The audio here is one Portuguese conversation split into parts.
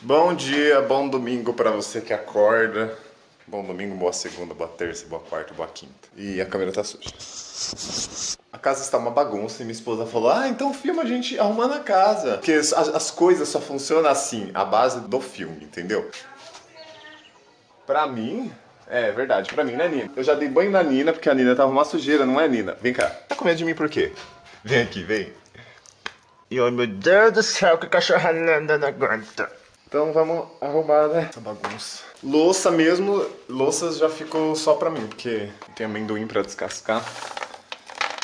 Bom dia, bom domingo pra você que acorda. Bom domingo, boa segunda, boa terça, boa quarta, boa quinta. E a câmera tá suja. A casa está uma bagunça e minha esposa falou: Ah, então filma a gente arrumando a casa. Porque as, as coisas só funcionam assim, a base do filme, entendeu? Pra mim, é verdade, pra mim, né, Nina? Eu já dei banho na Nina porque a Nina tava uma sujeira, não é, Nina? Vem cá. Tá com medo de mim por quê? Vem aqui, vem. E oh meu Deus do céu, que cachorra linda não aguenta. Então vamos arrumar, né? Essa bagunça. Louça mesmo, louças já ficou só pra mim, porque tem amendoim pra descascar.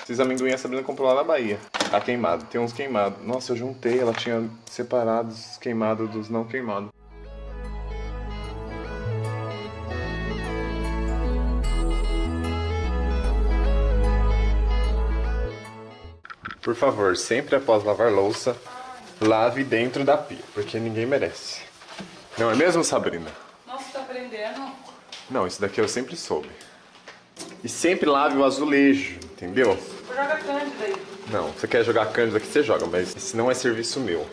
Esses amendoim a Sabrina comprou lá na Bahia. Tá queimado, tem uns queimados. Nossa, eu juntei, ela tinha separado os queimados dos não queimados. Por favor, sempre após lavar louça, lave dentro da pia, porque ninguém merece. Não é mesmo, Sabrina? Nossa, tá aprendendo? Não, isso daqui eu sempre soube. E sempre lave o azulejo, entendeu? Joga cândida aí. Não, você quer jogar cândida aqui, você joga, mas esse não é serviço meu.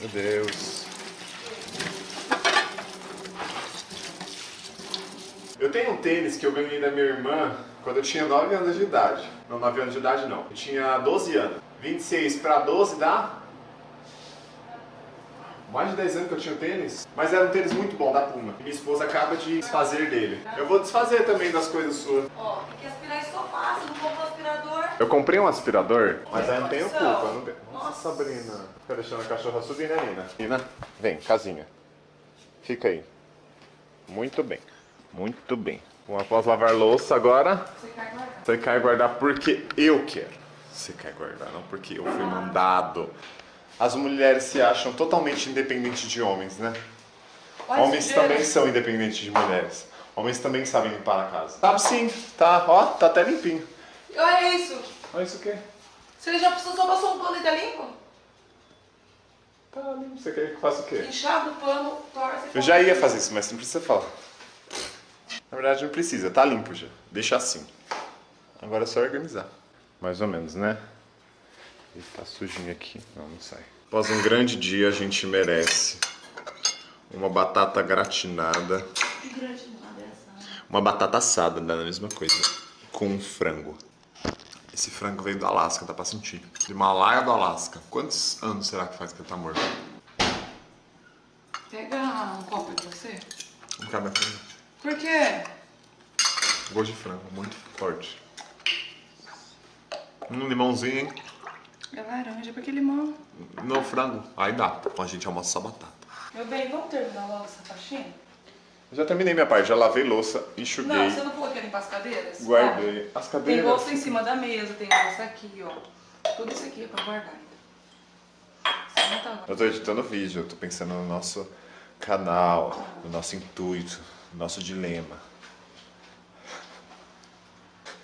Meu Deus. Eu tenho um tênis que eu ganhei da minha irmã quando eu tinha 9 anos de idade. Não, 9 anos de idade não. Eu tinha 12 anos. 26 para 12 dá? Mais de 10 anos que eu tinha o tênis. Mas era um tênis muito bom, da Puma. E minha esposa acaba de desfazer dele. Eu vou desfazer também das coisas suas. Ó, tem que aspirar isso sofá, você não comprou aspirador. Eu comprei um aspirador, mas aí não tenho culpa. Não tenho... Nossa, Sabrina. Fica deixando a cachorra subir, né, Nina? Nina, vem, casinha. Fica aí. Muito bem. Muito bem. Vamos após lavar louça agora. Você quer guardar. Você quer guardar porque eu quero. Você quer guardar, não porque eu fui mandado. As mulheres se acham totalmente independentes de homens, né? Homens também são independentes de mulheres. Homens também sabem limpar a casa. Sabe sim, tá, ó, tá até limpinho. Olha isso. Olha isso aqui. Você já precisou só passou um pano e tá limpo? Tá limpo. Você quer que eu faça o quê? Enxava o pano, torce. Eu já ia fazer isso, mas não precisa falar. Na verdade não precisa, tá limpo já. Deixa assim. Agora é só organizar. Mais ou menos, né? Ele tá sujinho aqui. Não, não sai. Após um grande dia, a gente merece uma batata gratinada. Que grande nada é. Uma batata assada, dá a mesma coisa. Com um frango. Esse frango veio do Alasca, dá pra sentir. Do Himalaia do Alasca. Quantos anos será que faz que ele tá morto? Pega um copo de você. Não cabe a frango. Por quê? Gosto de frango, muito forte. Um limãozinho, hein? É laranja, por que limão? No frango. Aí dá. A gente almoça batata. Meu bem, vamos terminar logo essa faxina? Eu já terminei minha parte, já lavei louça, enxuguei, Não, você não falou que ia limpar as cadeiras? guardei. As Tem cadeiras. bolsa em cima da mesa, tem bolsa aqui, ó. Tudo isso aqui é pra guardar não tá Eu tô editando vídeo, eu tô pensando no nosso canal, no nosso intuito, no nosso dilema.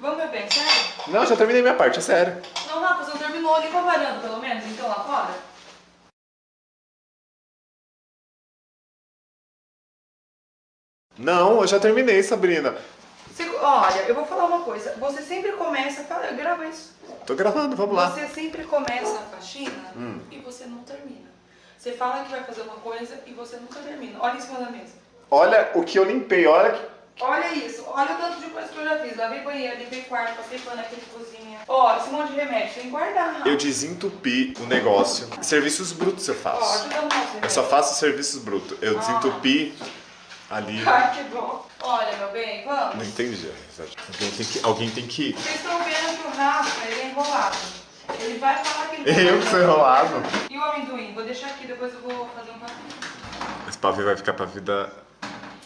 Vamos, meu bem, sério? Não, já terminei minha parte, é sério. Não, Rafa, você não terminou. Limpa a varanda, pelo menos, então, lá fora. Não, eu já terminei, Sabrina. Você- olha, eu vou falar uma coisa. Você sempre começa... Fala, grava isso. Tô gravando, vamos lá. Você sempre começa a faxina e você não termina. Você fala que vai fazer uma coisa e você nunca termina. Olha em cima da mesa. Olha o que eu limpei, olha que... Olha isso, olha o tanto de coisa que eu já fiz. Lavei banheiro, limpei quarto, passei pano aqui na cozinha. Ó, esse monte de remédio tem que guardar. Eu desentupi o negócio. Serviços brutos eu Ó, faço. ajuda o nosso Eu só faço serviços brutos. Eu desentupi ali. Ai, que bom. Olha, meu bem, vamos. Não entendi. Alguém tem que, alguém tem que ir. Vocês estão vendo que o Rafa, ele é enrolado. Ele vai falar que ele Eu que sou enrolado. E o amendoim? Vou deixar aqui, depois eu vou fazer um papel. Esse pavê vai ficar pra vida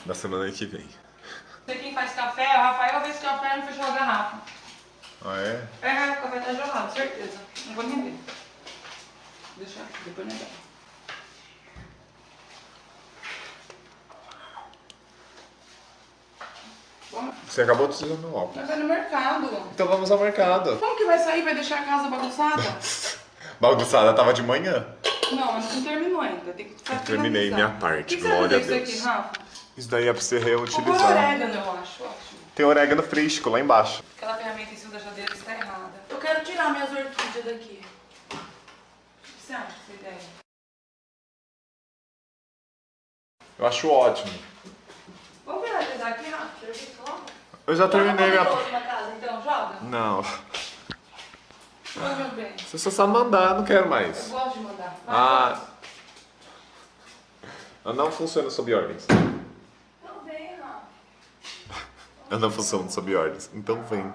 da semana que vem. Sei quem faz café, o Rafael fez café e não fechou a garrafa. Ah, é? É, o café tá gelado, certeza. Não vou nem ver. Deixa aqui, depois não dá. Você acabou de usar meu óculos. Mas é no mercado. Então vamos ao mercado. Como que vai sair? Vai deixar a casa bagunçada? Bagunçada tava de manhã. Não, mas não terminou ainda. Tem que ficar Terminei minha parte, glória a Deus. Isso, aqui, Rafa? isso daí é pra você reutilizar. Tem orégano, eu acho, ótimo. Tem orégano lá embaixo. Aquela ferramenta em cima da jadeira está errada. Eu quero tirar minhas orquídeas daqui. O que você acha dessa ideia? Eu acho ótimo. Vamos finalizar aqui, Rafa? Eu já terminei tá, minha... Tá então, joga? Não. Oi, meu bem. Você só sabe mandar, não quero Eu mais. gosto de mandar. Vai, Ah. Eu não funciono sob ordens. Então vem, Rafa. Eu não funciono sob ordens. Então vem.